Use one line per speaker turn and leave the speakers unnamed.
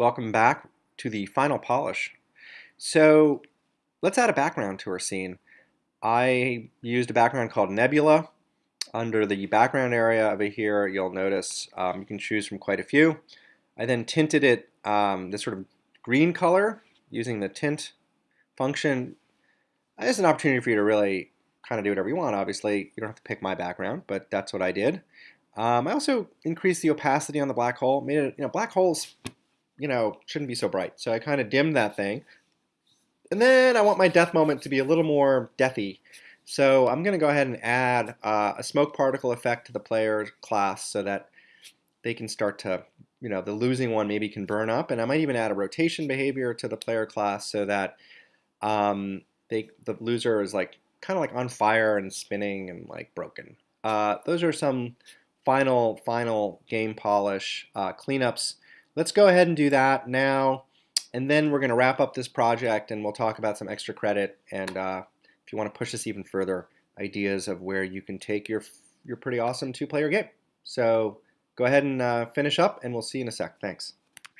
welcome back to the final polish. So let's add a background to our scene. I used a background called Nebula. Under the background area over here, you'll notice um, you can choose from quite a few. I then tinted it um, this sort of green color using the tint function. It's an opportunity for you to really kind of do whatever you want. Obviously, you don't have to pick my background, but that's what I did. Um, I also increased the opacity on the black hole. Made it, you know, black holes you know, shouldn't be so bright. So I kind of dimmed that thing. And then I want my death moment to be a little more deathy. So I'm going to go ahead and add uh, a smoke particle effect to the player class so that they can start to, you know, the losing one maybe can burn up. And I might even add a rotation behavior to the player class so that um, they the loser is like kind of like on fire and spinning and like broken. Uh, those are some final, final game polish uh, cleanups Let's go ahead and do that now. And then we're going to wrap up this project and we'll talk about some extra credit and uh, if you want to push this even further, ideas of where you can take your, your pretty awesome two-player game. So go ahead and uh, finish up and we'll see you in a sec. Thanks.